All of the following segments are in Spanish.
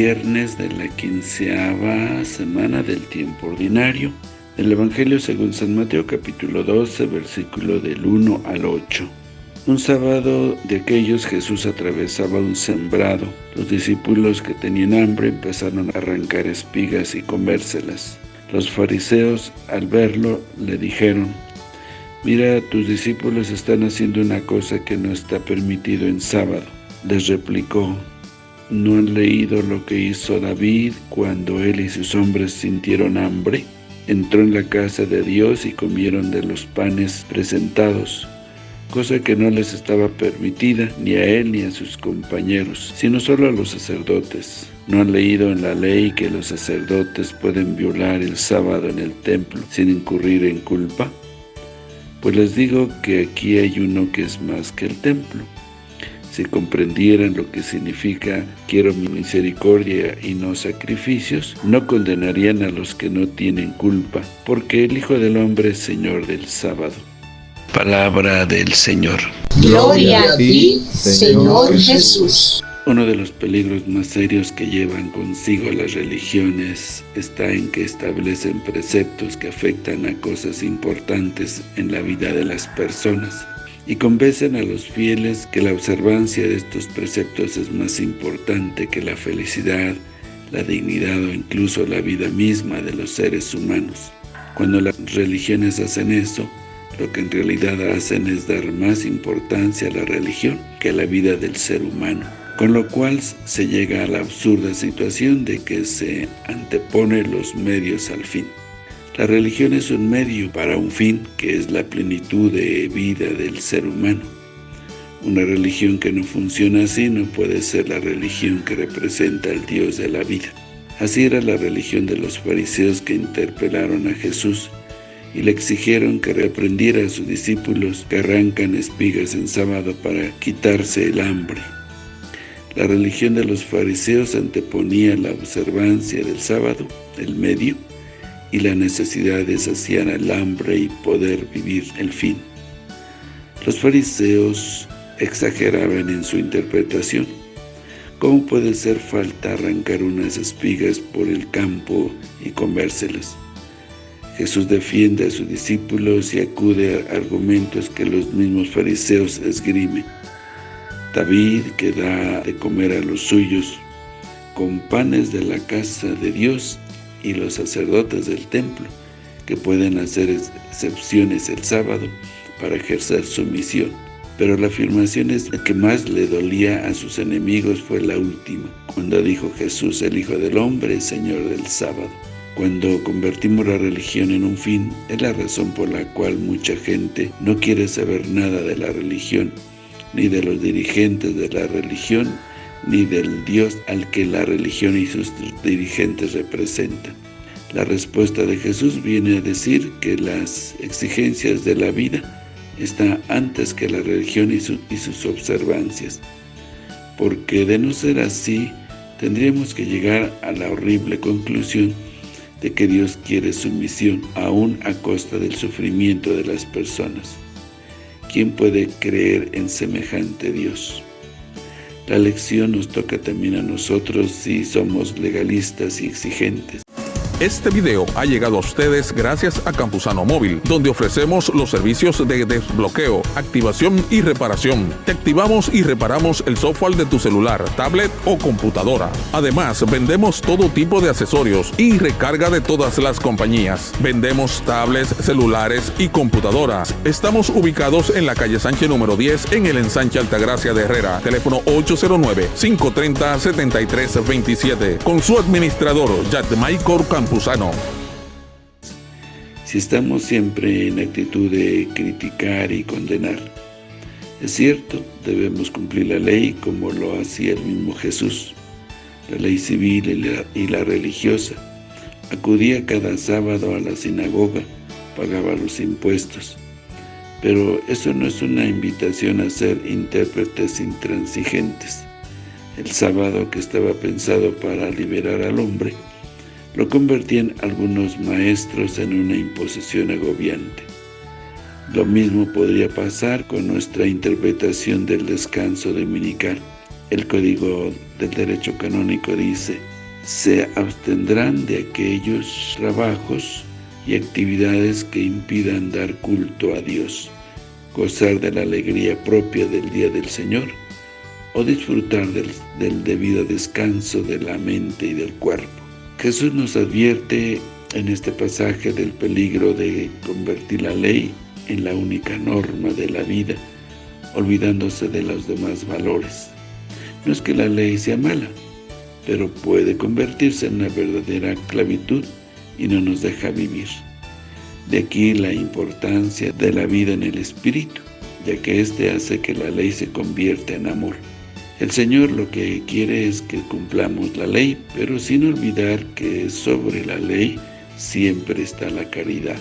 viernes de la quinceava semana del tiempo ordinario. El Evangelio según San Mateo capítulo 12, versículo del 1 al 8. Un sábado de aquellos Jesús atravesaba un sembrado. Los discípulos que tenían hambre empezaron a arrancar espigas y comérselas. Los fariseos, al verlo, le dijeron, Mira, tus discípulos están haciendo una cosa que no está permitido en sábado. Les replicó, ¿no han leído lo que hizo David cuando él y sus hombres sintieron hambre? Entró en la casa de Dios y comieron de los panes presentados cosa que no les estaba permitida ni a él ni a sus compañeros, sino solo a los sacerdotes. ¿No han leído en la ley que los sacerdotes pueden violar el sábado en el templo sin incurrir en culpa? Pues les digo que aquí hay uno que es más que el templo. Si comprendieran lo que significa quiero mi misericordia y no sacrificios, no condenarían a los que no tienen culpa, porque el Hijo del Hombre es Señor del sábado. Palabra del Señor. Gloria a ti, Señor Jesús. Uno de los peligros más serios que llevan consigo las religiones está en que establecen preceptos que afectan a cosas importantes en la vida de las personas y convencen a los fieles que la observancia de estos preceptos es más importante que la felicidad, la dignidad o incluso la vida misma de los seres humanos. Cuando las religiones hacen eso, lo que en realidad hacen es dar más importancia a la religión que a la vida del ser humano, con lo cual se llega a la absurda situación de que se antepone los medios al fin. La religión es un medio para un fin, que es la plenitud de vida del ser humano. Una religión que no funciona así no puede ser la religión que representa al Dios de la vida. Así era la religión de los fariseos que interpelaron a Jesús y le exigieron que reprendiera a sus discípulos que arrancan espigas en sábado para quitarse el hambre. La religión de los fariseos anteponía la observancia del sábado, el medio, y la necesidad de saciar el hambre y poder vivir el fin. Los fariseos exageraban en su interpretación. ¿Cómo puede ser falta arrancar unas espigas por el campo y comérselas? Jesús defiende a sus discípulos y acude a argumentos que los mismos fariseos esgrimen. David, que da de comer a los suyos, con panes de la casa de Dios, y los sacerdotes del templo, que pueden hacer excepciones el sábado para ejercer su misión. Pero la afirmación que más le dolía a sus enemigos fue la última, cuando dijo Jesús, el Hijo del Hombre, Señor del sábado. Cuando convertimos la religión en un fin, es la razón por la cual mucha gente no quiere saber nada de la religión, ni de los dirigentes de la religión, ni del Dios al que la religión y sus dirigentes representan. La respuesta de Jesús viene a decir que las exigencias de la vida están antes que la religión y, sus observancias, porque de no ser así, tendríamos que llegar a la horrible conclusión de que Dios quiere sumisión aún a costa del sufrimiento de las personas. ¿Quién puede creer en semejante Dios? La lección nos toca también a nosotros si somos legalistas y exigentes. Este video ha llegado a ustedes gracias a Campusano Móvil, donde ofrecemos los servicios de desbloqueo, activación y reparación. Te activamos y reparamos el software de tu celular, tablet o computadora. Además, vendemos todo tipo de accesorios y recarga de todas las compañías. Vendemos tablets, celulares y computadoras. Estamos ubicados en la calle Sánchez número 10 en el ensanche Altagracia de Herrera. Teléfono 809-530-7327. Con su administrador, Michael Si estamos siempre en actitud de criticar y condenar, es cierto, debemos cumplir la ley como lo hacía el mismo Jesús, la ley civil y la, y la religiosa. Acudía cada sábado a la sinagoga, pagaba los impuestos. Pero eso no es una invitación a ser intérpretes intransigentes. El sábado que estaba pensado para liberar al hombre, lo convertían algunos maestros en una imposición agobiante. Lo mismo podría pasar con nuestra interpretación del descanso dominical. El Código del Derecho Canónico dice, se abstendrán de aquellos trabajos y actividades que impidan dar culto a Dios, gozar de la alegría propia del Día del Señor o disfrutar del, del debido descanso de la mente y del cuerpo. Jesús nos advierte en este pasaje del peligro de convertir la ley en la única norma de la vida, olvidándose de los demás valores. No es que la ley sea mala, pero puede convertirse en una verdadera clavitud y no nos deja vivir. De aquí la importancia de la vida en el Espíritu, ya que éste hace que la ley se convierta en amor. El Señor lo que quiere es que cumplamos la ley, pero sin olvidar que sobre la ley siempre está la caridad.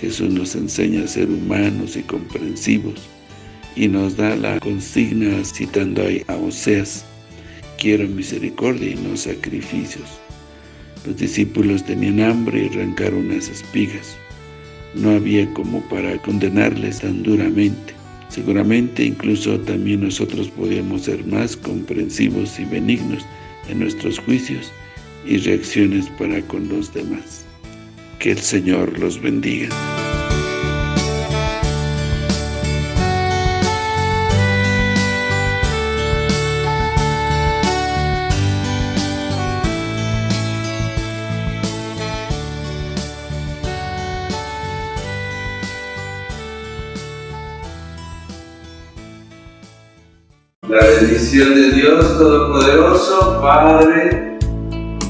Jesús nos enseña a ser humanos y comprensivos, y nos da la consigna citando a Oseas, quiero misericordia y no sacrificios. Los discípulos tenían hambre y arrancaron unas espigas. No había como para condenarles tan duramente. Seguramente incluso también nosotros podíamos ser más comprensivos y benignos en nuestros juicios y reacciones para con los demás. Que el Señor los bendiga. La bendición de Dios Todopoderoso, Padre,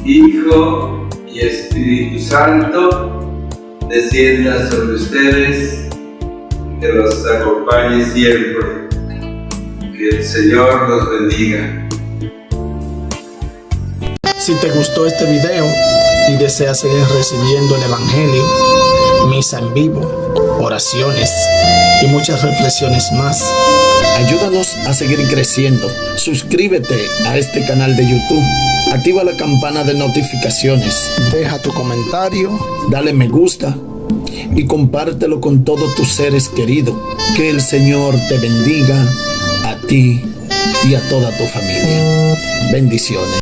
Hijo y Espíritu Santo, descienda sobre ustedes, que los acompañe siempre. Que el Señor los bendiga. Si te gustó este video y deseas seguir recibiendo el Evangelio, misa en vivo, oraciones y muchas reflexiones más, Ayúdanos a seguir creciendo. Suscríbete a este canal de YouTube. Activa la campana de notificaciones. Deja tu comentario. Dale me gusta. Y compártelo con todos tus seres queridos. Que el Señor te bendiga a ti y a toda tu familia. Bendiciones.